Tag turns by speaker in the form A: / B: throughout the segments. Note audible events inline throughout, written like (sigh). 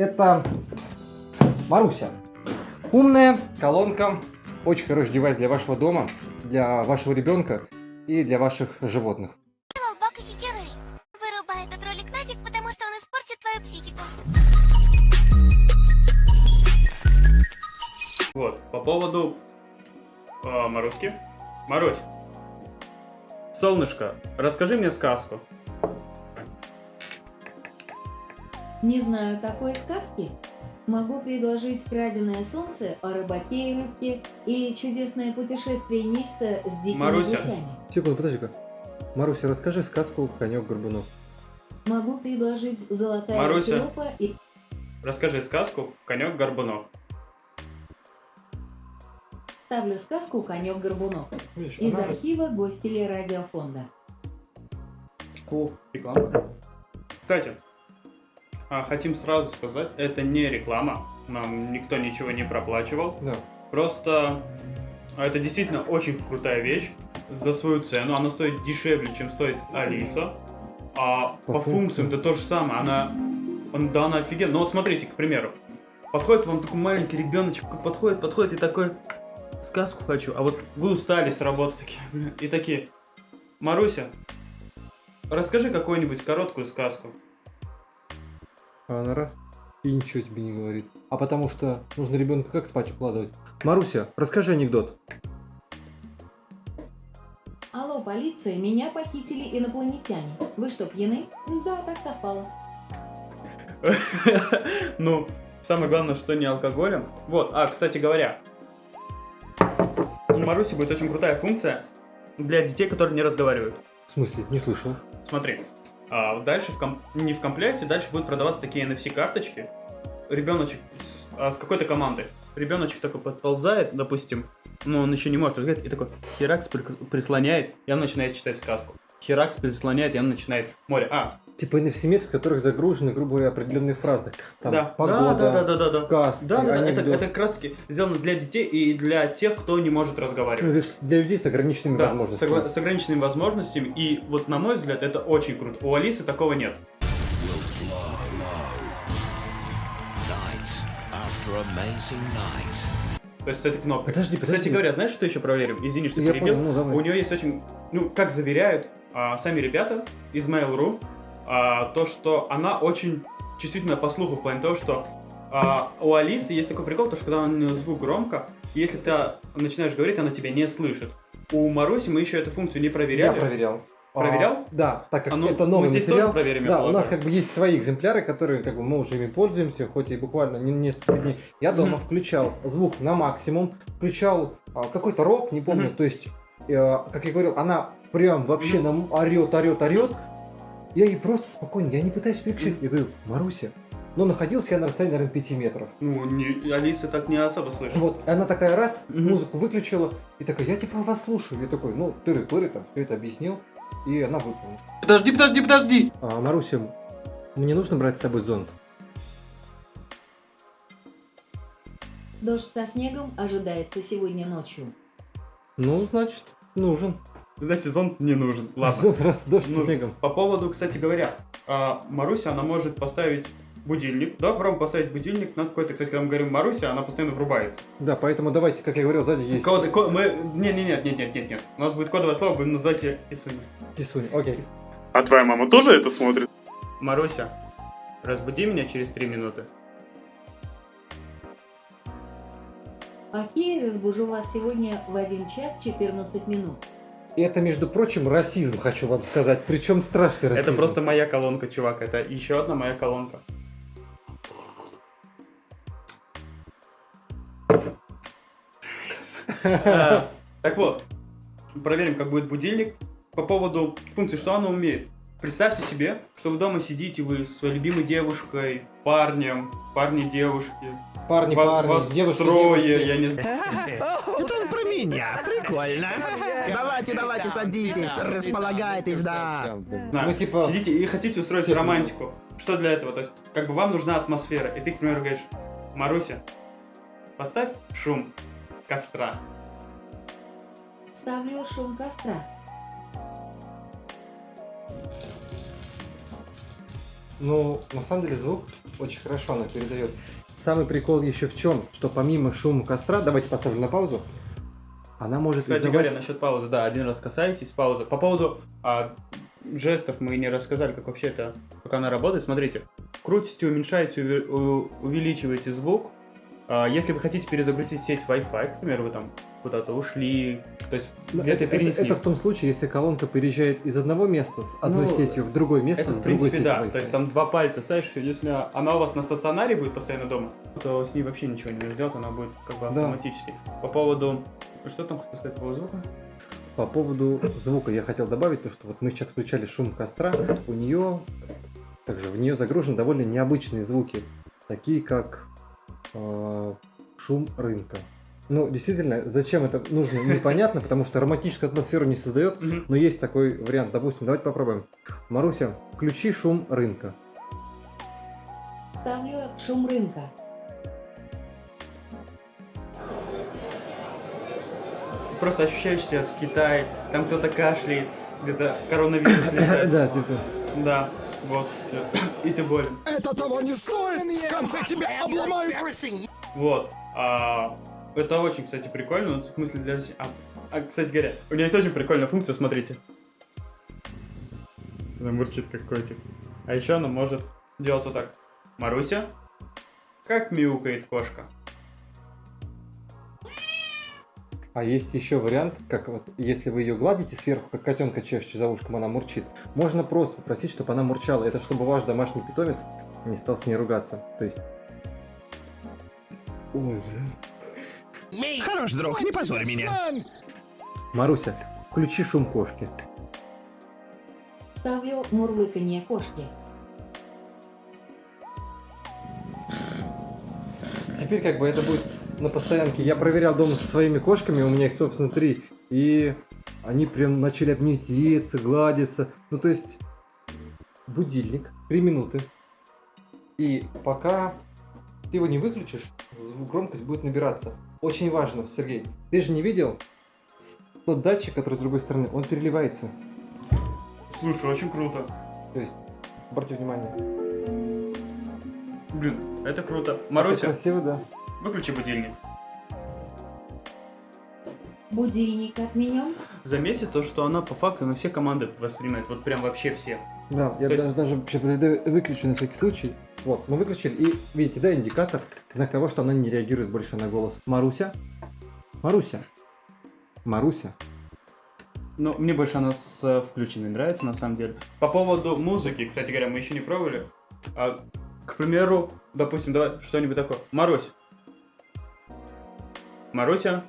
A: Это Маруся. Умная колонка. Очень хороший девайс для вашего дома, для вашего ребенка и для ваших животных.
B: Вырубай этот ролик нафиг, потому что он испортит твою психику.
C: Вот, по поводу э, Маруськи. Марусь, солнышко, расскажи мне сказку.
D: Не знаю такой сказки. Могу предложить «Краденое солнце» о рыбаке и рыбке или «Чудесное путешествие Нильса с дикими
C: Маруся.
D: гусями».
A: Секунду, подожди-ка. Маруся, расскажи сказку «Конек-горбунок».
D: Могу предложить «Золотая
C: Маруся.
D: антилопа» и
C: Расскажи сказку «Конек-горбунок».
D: ставлю сказку «Конек-горбунок» из архива гостелей радиофонда.
A: Ку.
C: Реклама. Кстати, хотим сразу сказать, это не реклама. Нам никто ничего не проплачивал.
A: Да.
C: Просто а, это действительно очень крутая вещь. За свою цену она стоит дешевле, чем стоит Алиса. А
A: По
C: по,
A: функциям.
C: это то же самое. Она, он, да, она офигенная. Но вот смотрите, к примеру. Подходит вам такой маленький ребеночек, подходит, подходит и такой, сказку хочу. А вот вы устали с работы такие, и такие, Маруся, расскажи какую-нибудь короткую сказку.
A: А она раз и ничего тебе не говорит. А потому что нужно ребенка как спать укладывать. Маруся, расскажи анекдот.
D: Алло, полиция, меня похитили инопланетяне. Вы что, пьяны? Да, так совпало. (laughs)
C: Ну, самое главное, что не алкоголем. Вот, а, кстати говоря, у Маруси будет очень крутая функция для детей, которые не разговаривают.
A: В смысле? Не слышал.
C: Смотри, а дальше в ком- не в комплекте, дальше будут продаваться такие NFC-карточки. Ребеночек с, а, с какой-то командой. Ребеночек такой подползает, допустим, но он еще не может разговаривать, и такой Херакс при- прислоняет, и он начинает читать сказку. Херакс прислоняет, и он начинает море. А,
A: Типа NFC-мет, в которых загружены, грубо говоря, определенные фразы. Там
C: Да.
A: погода,
C: Да, да, да, да, да.
A: сказки,
C: Да, да, да, это, это таки сделано для детей и для тех, кто не может
A: Ну,
C: разговаривать.
A: то есть для людей с ограниченными
C: Да,
A: возможностями.
C: согла- с ограниченными возможностями, и вот на мой взгляд, это очень круто. У Алисы такого нет. То есть с этой кнопкой.
A: Подожди,
C: Кстати
A: подожди.
C: говоря, знаешь, что еще проверим? Извини, что
A: Я
C: перебил.
A: понял, ну давай.
C: У нее есть очень, ну, как заверяют а, сами ребята из Mail.ru, а, то, что она очень чувствительна по слуху, в плане того, что а, у Алисы есть такой прикол, то, что когда у нее звук громко, если ты начинаешь говорить, она тебя не слышит. У Маруси мы еще эту функцию не
A: Я
C: проверяли.
A: проверял.
C: Проверял?
A: А, да, так как
C: А ну,
A: это
C: мы
A: новый
C: здесь
A: материал.
C: тоже проверим, я
A: да, у нас как бы есть свои экземпляры, которые как бы мы уже ими пользуемся, хоть и буквально не несколько дней. Я дома включал звук на максимум, включал а, какой-то рок, не помню, то есть, э, как я говорил, она прям вообще нам орет, орет, орет. Я ей просто спокойно, я не пытаюсь переключить. Я говорю, Маруся, но находился я на расстоянии, наверное, 5 метров.
C: Ну, не, Алиса так не особо слышит.
A: Вот, и она такая раз,
C: Мгм.
A: музыку выключила, и такая, я типа вас слушаю. Я такой, ну, тыры-пыры, там, все это объяснил, и она выполнила.
E: Подожди, подожди, подожди!
A: А, Маруся, мне нужно брать с собой зонт?
D: Дождь со снегом ожидается сегодня ночью.
A: Ну, значит, нужен.
C: Значит, зонт не нужен. (laughs) Ладно.
A: Раз дождь
C: Ну,
A: снегом.
C: По поводу, кстати говоря, а, Маруся, она может поставить будильник. Да, попробуем поставить будильник на какой-то, кстати, когда мы говорим Маруся, она постоянно врубается.
A: Да, поэтому давайте, как я говорил, сзади есть
C: Код, ко- мы... Не, не, нет, нет, нет, нет, нет. У нас будет кодовое слово, будем называть ее Исуня.
A: кисунь. Окей.
E: А твоя мама тоже это смотрит?
C: Маруся, разбуди меня через три минуты.
D: Окей, разбужу вас сегодня в 1 час 14 минут.
A: И это, между прочим, расизм, хочу вам сказать. Причем страшный расизм.
C: Это просто моя колонка, чувак. Это еще одна моя колонка. А, Так вот, проверим, как будет будильник. По поводу функции, что она умеет. Представьте себе, что вы дома сидите, вы с своей любимой девушкой, парнем, парни, девушки.
A: Парни, парни,
C: вас
A: девушки,
C: трое,
A: девушки.
C: я не знаю.
F: Это он про меня. Прикольно.
G: Давайте, давайте, садитесь, располагайтесь, да.
A: Ну, типа,
C: Сидите и хотите устроить
A: Типа.
C: романтику. Что для этого? То есть, как бы вам нужна атмосфера. И ты, к примеру, говоришь, Маруся, поставь шум костра.
D: Ставлю шум костра.
A: Ну, на самом деле звук очень хорошо она передает. Самый прикол еще в чем, что помимо шума костра, давайте поставлю на паузу, она может
C: Кстати
A: издавать-
C: говоря, насчет паузы, да, один раз касаетесь, пауза. По поводу а, жестов мы не рассказали, как вообще это, как она работает. Смотрите, крутите, уменьшаете, увеличиваете звук. А, если вы хотите перезагрузить сеть Wi-Fi, к примеру, вы там куда-то ушли, то есть
A: Ну, это, это-
C: перенесли.
A: это в том случае, если колонка переезжает из одного места с одной
C: Ну,
A: сетью в другое место
C: Это,
A: с
C: в
A: другой
C: принципе,
A: сетью
C: да.
A: Wi-Fi.
C: То есть там два пальца ставишь, если она у вас на стационаре будет постоянно дома, то с ней вообще ничего не делать, она будет как бы
A: Да.
C: автоматически. По поводу... Что там хотел сказать по поводу звука?
A: По поводу звука я хотел добавить то, что вот мы сейчас включали шум костра, у нее также в нее загружены довольно необычные звуки, такие как э, шум рынка. Ну, действительно, зачем это нужно, непонятно, потому что романтическую атмосферу не создает, но есть такой вариант. Допустим, давайте попробуем. Маруся, включи шум рынка.
D: Ставлю шум рынка.
C: Просто ощущаешь себя в Китае, там кто-то кашляет, где-то коронавирус (coughs) летает.
A: Да, типа.
C: Да, вот. И ты болен.
F: Это того не стоит! В конце тебя обломают!
C: Вот. А, это очень, кстати, прикольно. В смысле, для... А, а, кстати говоря, у меня есть очень прикольная функция, смотрите. Она мурчит как котик. А еще она может делать вот так. Маруся, как мяукает кошка.
A: А есть еще вариант, как вот, если вы ее гладите сверху, как котенка чешете за ушком, она мурчит. Можно просто попросить, чтобы она мурчала. Это чтобы ваш домашний питомец не стал с ней ругаться. То есть... Ой, блин.
F: Хорош, друг, не позорь меня.
A: Маруся, включи шум кошки.
D: Ставлю мурлыканье кошки.
A: Теперь как бы это будет на постоянке. Я проверял дома со своими кошками, у меня их, собственно, три. И они прям начали обнятиться, гладиться. Ну, то есть, будильник, три минуты. И пока ты его не выключишь, громкость будет набираться. Очень важно, Сергей. Ты же не видел тот датчик, который с другой стороны, он переливается.
C: Слушай, очень круто.
A: То есть, обратите внимание.
C: Блин, это круто.
A: Это
C: Маруся,
A: красиво, да.
C: Выключи будильник.
D: Будильник отменен.
C: Заметьте то, что она по факту на все команды воспринимает. Вот прям вообще все.
A: Да, я
C: То
A: даже,
C: есть-
A: даже вообще выключу на всякий случай. Вот, мы выключили, и видите, да, индикатор, знак того, что она не реагирует больше на голос. Маруся? Маруся? Маруся?
C: Ну, мне больше она с э, включенной нравится, на самом деле. По поводу музыки, кстати говоря, мы еще не пробовали. А, к примеру, допустим, давай что-нибудь такое. Марусь. Маруся,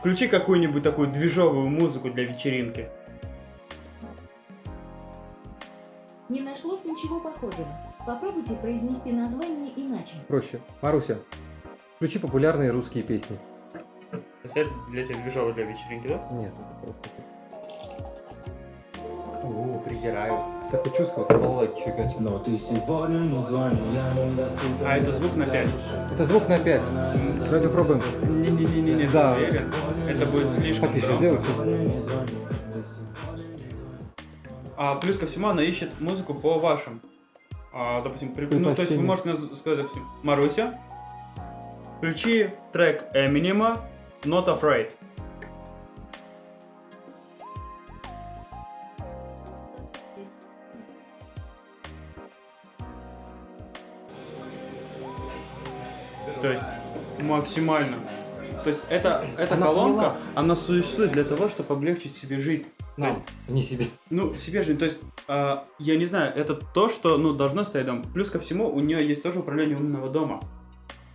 C: включи какую-нибудь такую движовую музыку для вечеринки.
D: Не нашлось ничего похожего. Попробуйте произнести название иначе.
A: Проще. Маруся, включи популярные русские песни.
C: То есть это для тебя движовая для вечеринки, да?
A: Нет, это просто...
C: О, презираю.
A: Такое чувство, как балалайки фигачат.
H: Но ты сегодня не звони, я.
C: А это звук на 5.
A: Это звук на 5. Давайте попробуем.
C: Не-не-не-не,
A: Да.
C: Это будет слишком
A: Потише
H: звони.
C: А плюс ко всему она ищет музыку по вашим. А, допустим, при- ну, то есть вы можете сказать, допустим, Маруся, включи трек Эминема Not Afraid. То есть максимально. То есть это, эта
A: Она
C: колонка,
A: поняла.
C: она существует для того, чтобы облегчить себе жизнь.
A: Нам, не себе.
C: Ну, себе же, то есть, а, я не знаю, это то, что, ну, должно стоять дома. Плюс ко всему, у нее есть тоже управление умного дома.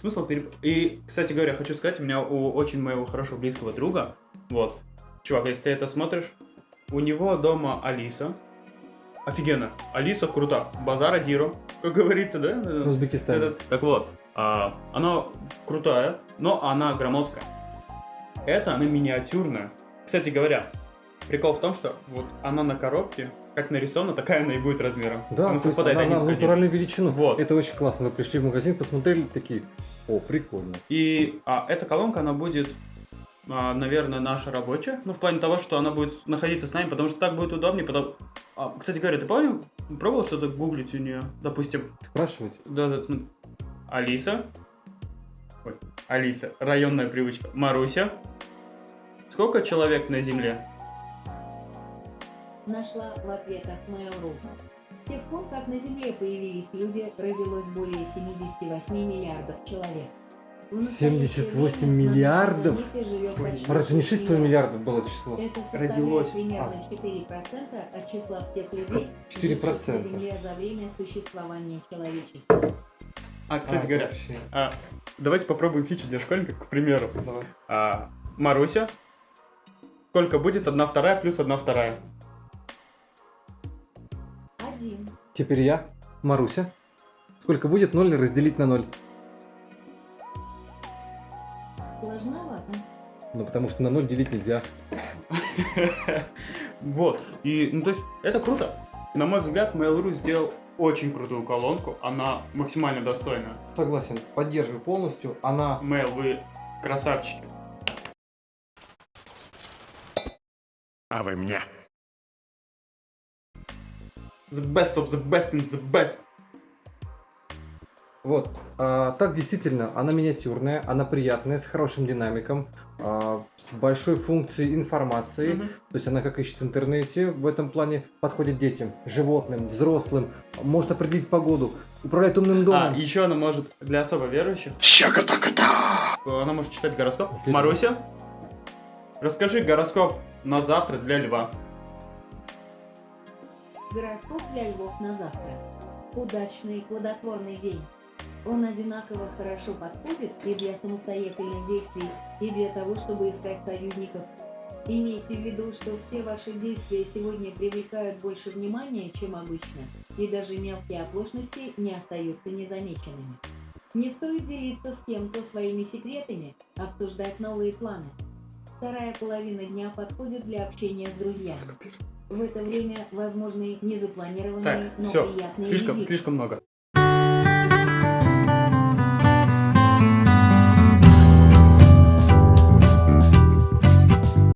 C: Смысл переп... И, кстати говоря, хочу сказать, у меня у очень моего хорошего близкого друга, вот, чувак, если ты это смотришь, у него дома Алиса. Офигенно. Алиса крута. Базара Зиро, как говорится, да? Этот- Так вот, а, она крутая, но она громоздкая. Это она миниатюрная. Кстати говоря, прикол в том, что вот она на коробке, как нарисована, такая она и будет размером.
A: Да,
C: она
A: то есть она, она в натуральную величину.
C: Вот.
A: Это очень классно. Вы пришли в магазин, посмотрели, такие, о, прикольно.
C: И а, эта колонка, она будет а, наверное, наша рабочая. Ну, в плане того, что она будет находиться с нами, потому что так будет удобнее. Потом... А, кстати говоря, ты помнишь, пробовал что-то гуглить у нее? Допустим,
A: Спрашивать?
C: да, да. Алиса. Ой, Алиса. Районная привычка. Маруся. Сколько человек на Земле?
D: Нашла в ответах Mail.ru. С тех пор, как на Земле появились люди, родилось более 78 миллиардов человек. В настоящее
A: 78
D: время на
A: миллиардов? Разве не
D: 6
A: 6,5 миллиардов было число?
D: Это
C: Родилось.
D: примерно
A: А.
D: 4% от числа всех людей,
A: 4%.
D: живших на Земле за время существования человечества.
C: А, кстати
A: А,
C: говоря,
A: вообще.
C: а, давайте попробуем фичу для школьников, к примеру.
A: Давай.
C: А, Маруся. Сколько будет одна вторая плюс одна вторая?
D: Один.
A: Теперь я, Маруся. Сколько будет 0 разделить на 0?
D: Сложновато.
A: Ну, потому что на 0 делить нельзя. (laughs)
C: Вот. И, ну, то есть, это круто. На мой взгляд, Mail.ru сделал очень крутую колонку. Она максимально достойна.
A: Согласен, поддерживаю полностью. Она...
C: Mail, вы красавчики.
F: А вы мне.
C: The best of the best in the best.
A: Вот. а, так действительно, она миниатюрная, она приятная, с хорошим динамиком, а, с большой функцией информации.
C: Мгм.
A: То есть она, как ищет в интернете, в этом плане подходит детям, животным, взрослым, может определить погоду, управляет умным
C: А,
A: домом.
C: еще она может для особо верующих. Она может читать гороскоп.
A: Окей.
C: Маруся, расскажи гороскоп на завтра для льва.
D: Гороскоп для львов на завтра. Удачный, плодотворный день. Он одинаково хорошо подходит и для самостоятельных действий, и для того, чтобы искать союзников. Имейте в виду, что все ваши действия сегодня привлекают больше внимания, чем обычно, и даже мелкие оплошности не остаются незамеченными. Не стоит делиться с кем-то своими секретами, обсуждать новые планы. Вторая половина дня подходит для общения с друзьями. В это время возможны незапланированные,
C: Так,
D: но
C: все,
D: приятные
C: слишком,
D: визиты.
C: слишком много.